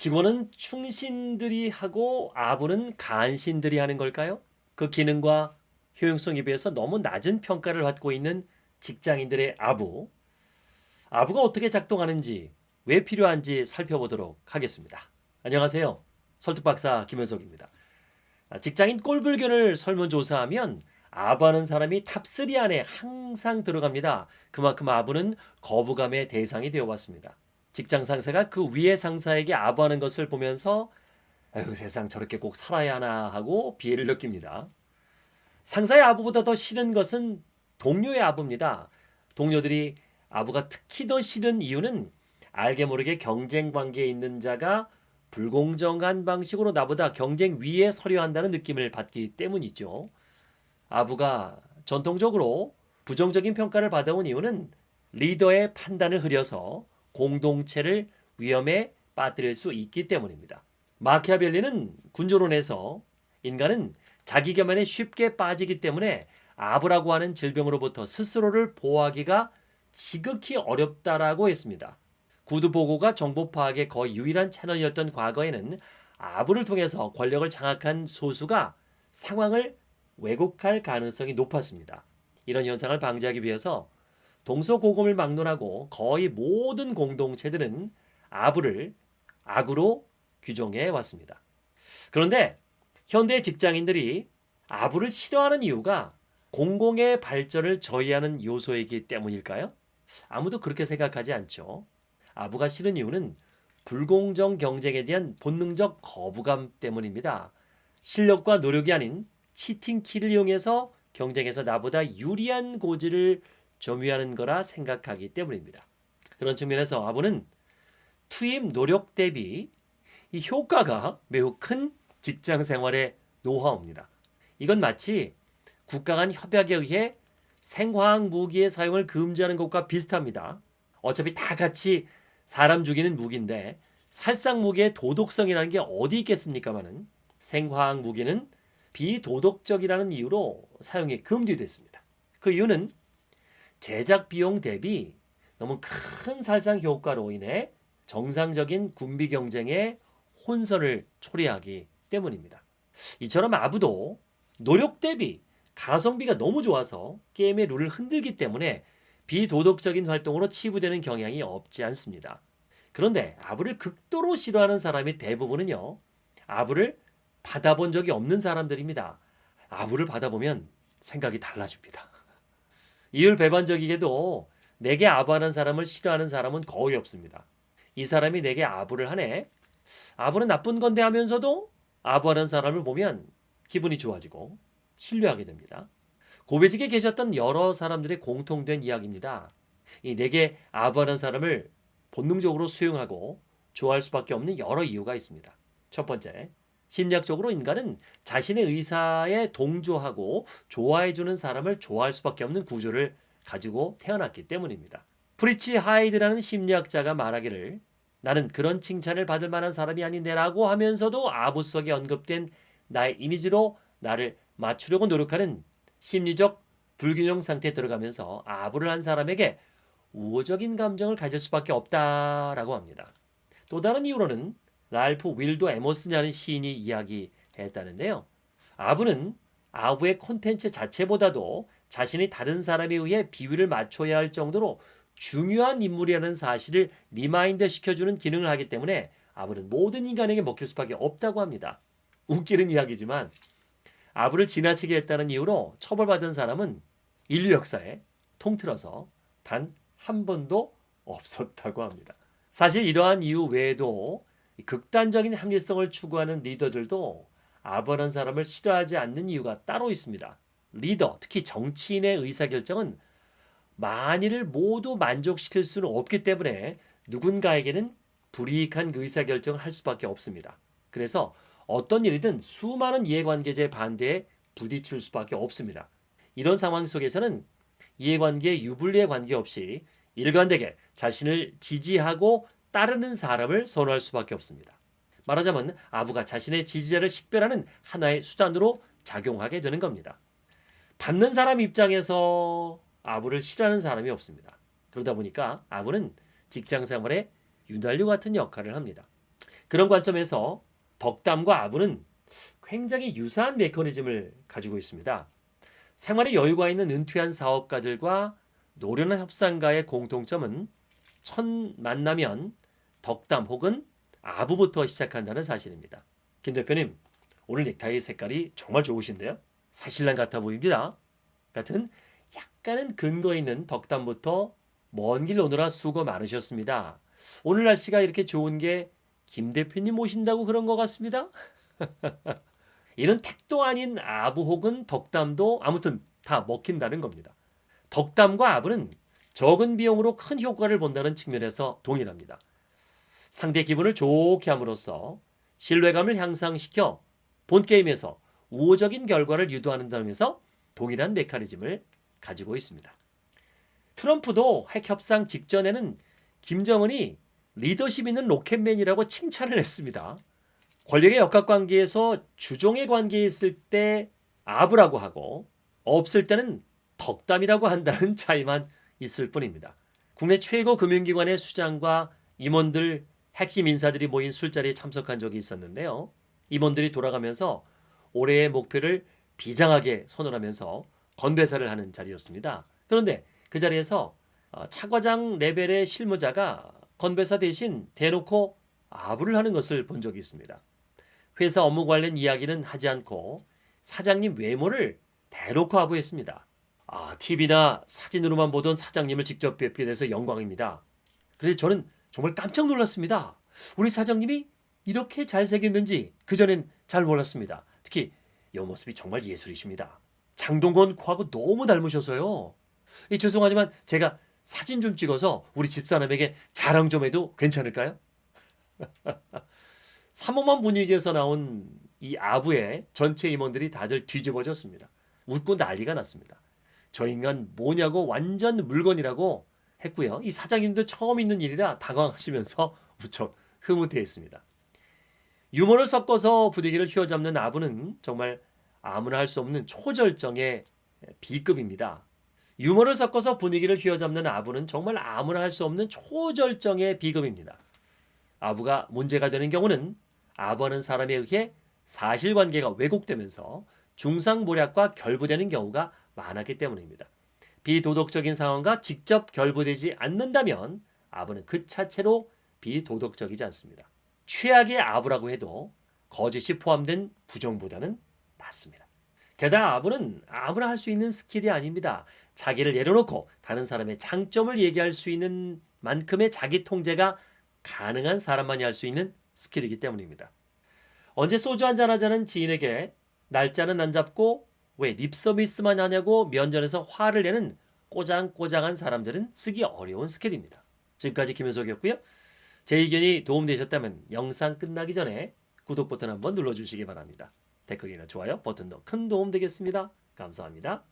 직언은 충신들이 하고 아부는 간신들이 하는 걸까요? 그 기능과 효용성에 비해서 너무 낮은 평가를 받고 있는 직장인들의 아부. 아부가 어떻게 작동하는지, 왜 필요한지 살펴보도록 하겠습니다. 안녕하세요. 설득박사 김현석입니다. 직장인 꼴불견을 설문조사하면 아부하는 사람이 탑3 안에 항상 들어갑니다. 그만큼 아부는 거부감의 대상이 되어왔습니다. 직장 상사가 그 위의 상사에게 아부하는 것을 보면서 아유 세상 저렇게 꼭 살아야 하나 하고 비애를 느낍니다. 상사의 아부보다 더 싫은 것은 동료의 아부입니다. 동료들이 아부가 특히 더 싫은 이유는 알게 모르게 경쟁 관계에 있는 자가 불공정한 방식으로 나보다 경쟁 위에 서려 한다는 느낌을 받기 때문이죠. 아부가 전통적으로 부정적인 평가를 받아온 이유는 리더의 판단을 흐려서 공동체를 위험에 빠뜨릴 수 있기 때문입니다. 마키아벨리는 군조론에서 인간은 자기 겸연에 쉽게 빠지기 때문에 아부라고 하는 질병으로부터 스스로를 보호하기가 지극히 어렵다라고 했습니다. 구두 보고가 정보 파악의 거의 유일한 채널이었던 과거에는 아부를 통해서 권력을 장악한 소수가 상황을 왜곡할 가능성이 높았습니다. 이런 현상을 방지하기 위해서 동서고금을 막론하고 거의 모든 공동체들은 아부를 악으로 규정해 왔습니다. 그런데 현대 직장인들이 아부를 싫어하는 이유가 공공의 발전을 저해하는 요소이기 때문일까요? 아무도 그렇게 생각하지 않죠. 아부가 싫은 이유는 불공정 경쟁에 대한 본능적 거부감 때문입니다. 실력과 노력이 아닌 치팅키를 이용해서 경쟁에서 나보다 유리한 고지를 점유하는 거라 생각하기 때문입니다. 그런 측면에서 아부는 투입 노력 대비 이 효과가 매우 큰 직장 생활의 노하우입니다. 이건 마치 국가 간 협약에 의해 생화학 무기의 사용을 금지하는 것과 비슷합니다. 어차피 다 같이 사람 죽이는 무기인데 살상 무기의 도덕성이라는 게 어디 있겠습니까마는 생화학 무기는 비도덕적이라는 이유로 사용이 금지됐습니다. 그 이유는 제작 비용 대비 너무 큰 살상 효과로 인해 정상적인 군비 경쟁에 혼선을 초래하기 때문입니다. 이처럼 아부도 노력 대비 가성비가 너무 좋아서 게임의 룰을 흔들기 때문에 비도덕적인 활동으로 치부되는 경향이 없지 않습니다. 그런데 아부를 극도로 싫어하는 사람이 대부분은요. 아부를 받아본 적이 없는 사람들입니다. 아부를 받아보면 생각이 달라집니다. 이율 배반적이게도 내게 아부하는 사람을 싫어하는 사람은 거의 없습니다. 이 사람이 내게 아부를 하네. 아부는 나쁜 건데 하면서도 아부하는 사람을 보면 기분이 좋아지고 신뢰하게 됩니다. 고베직에 계셨던 여러 사람들의 공통된 이야기입니다. 이 내게 아부하는 사람을 본능적으로 수용하고 좋아할 수밖에 없는 여러 이유가 있습니다. 첫 번째, 심리학적으로 인간은 자신의 의사에 동조하고 좋아해주는 사람을 좋아할 수밖에 없는 구조를 가지고 태어났기 때문입니다. 프리츠 하이더라는 심리학자가 말하기를 나는 그런 칭찬을 받을 만한 사람이 아닌데라고 하면서도 아부 속에 언급된 나의 이미지로 나를 맞추려고 노력하는 심리적 불균형 상태에 들어가면서 아부를 한 사람에게 우호적인 감정을 가질 수밖에 없다라고 합니다. 또 다른 이유로는 랄프 월도 에머슨이라는 시인이 이야기했다는데요. 아부는 아부의 콘텐츠 자체보다도 자신이 다른 사람에 의해 비위를 맞춰야 할 정도로 중요한 인물이라는 사실을 remind 시켜주는 기능을 하기 때문에 아부는 모든 인간에게 먹힐 수밖에 없다고 합니다. 웃기는 이야기지만 아부를 지나치게 했다는 이유로 처벌받은 사람은 인류 역사에 통틀어서 단 한 번도 없었다고 합니다. 사실 이러한 이유 외에도 극단적인 합리성을 추구하는 리더들도 아부하는 사람을 싫어하지 않는 이유가 따로 있습니다. 리더, 특히 정치인의 의사결정은 만일을 모두 만족시킬 수는 없기 때문에 누군가에게는 불이익한 그 의사결정을 할 수밖에 없습니다. 그래서 어떤 일이든 수많은 이해관계자의 반대에 부딪힐 수밖에 없습니다. 이런 상황 속에서는 이해관계의 유불리에 관계없이 일관되게 자신을 지지하고 따르는 사람을 선호할 수밖에 없습니다. 말하자면 아부가 자신의 지지자를 식별하는 하나의 수단으로 작용하게 되는 겁니다. 받는 사람 입장에서 아부를 싫어하는 사람이 없습니다. 그러다 보니까 아부는 직장 생활에 윤달유 같은 역할을 합니다. 그런 관점에서 덕담과 아부는 굉장히 유사한 메커니즘을 가지고 있습니다. 생활에 여유가 있는 은퇴한 사업가들과 노련한 협상가의 공통점은 첫 만나면 덕담 혹은 아부부터 시작한다는 사실입니다. 김 대표님, 오늘 넥타이 색깔이 정말 좋으신데요? 사실랑 같아 보입니다. 같은 약간은 근거 있는 덕담부터 먼 길 오느라 수고 많으셨습니다. 오늘 날씨가 이렇게 좋은 게 김 대표님 오신다고 그런 것 같습니다. 이런 택도 아닌 아부 혹은 덕담도 아무튼 다 먹힌다는 겁니다. 덕담과 아부는 적은 비용으로 큰 효과를 본다는 측면에서 동일합니다. 상대 기분을 좋게 함으로써 신뢰감을 향상시켜 본 게임에서 우호적인 결과를 유도하는 점에서 동일한 메커니즘을 가지고 있습니다. 트럼프도 핵 협상 직전에는 김정은이 리더십 있는 로켓맨이라고 칭찬을 했습니다. 권력의 역학관계에서 주종의 관계에 있을 때 아부라고 하고 없을 때는 덕담이라고 한다는 차이만 있을 뿐입니다. 국내 최고 금융기관의 수장과 임원들 핵심 인사들이 모인 술자리에 참석한 적이 있었는데요. 임원들이 돌아가면서 올해의 목표를 비장하게 선언하면서 건배사를 하는 자리였습니다. 그런데 그 자리에서 어, 차과장 레벨의 실무자가 건배사 대신 대놓고 아부를 하는 것을 본 적이 있습니다. 회사 업무 관련 이야기는 하지 않고 사장님 외모를 대놓고 아부했습니다. 아, TV나 사진으로만 보던 사장님을 직접 뵙게 돼서 영광입니다. 그래서 저는 정말 깜짝 놀랐습니다. 우리 사장님이 이렇게 잘생겼는지 그전엔 잘 몰랐습니다. 특히 옆모습이 정말 예술이십니다. 장동건 코하고 너무 닮으셔서요. 이, 죄송하지만 제가 사진 좀 찍어서 우리 집사람에게 자랑 좀 해도 괜찮을까요? 삼엄한 분위기에서 나온 이 아부의 전체 임원들이 다들 뒤집어졌습니다. 웃고 난리가 났습니다. 저 인간 뭐냐고 완전 물건이라고 했고요. 이 사장님도 처음 있는 일이라 당황하시면서 무척 흐뭇해했습니다. 유머를 섞어서 분위기를 휘어잡는 아부는 정말 아무나 할 수 없는 초절정의 B급입니다. 유머를 섞어서 분위기를 휘어잡는 아부는 정말 아무나 할 수 없는 초절정의 B급입니다. 아부가 문제가 되는 경우는 아부하는 사람에 의해 사실관계가 왜곡되면서 중상모략과 결부되는 경우가 많았기 때문입니다. 비도덕적인 상황과 직접 결부되지 않는다면 아부는 그 자체로 비도덕적이지 않습니다. 최악의 아부라고 해도 거짓이 포함된 부정보다는 낫습니다. 게다가 아부는 아무나 할 수 있는 스킬이 아닙니다. 자기를 내려놓고 다른 사람의 장점을 얘기할 수 있는 만큼의 자기 통제가 가능한 사람만이 할 수 있는 스킬이기 때문입니다. 언제 소주 한잔 하자는 지인에게 날짜는 안 잡고 왜 립서비스만 하냐고 면전에서 화를 내는 꼬장꼬장한 사람들은 쓰기 어려운 스킬입니다. 지금까지 김현석이었고요. 제 의견이 도움되셨다면 영상 끝나기 전에 구독 버튼 한번 눌러주시기 바랍니다. 댓글이나 좋아요 버튼도 큰 도움 되겠습니다. 감사합니다.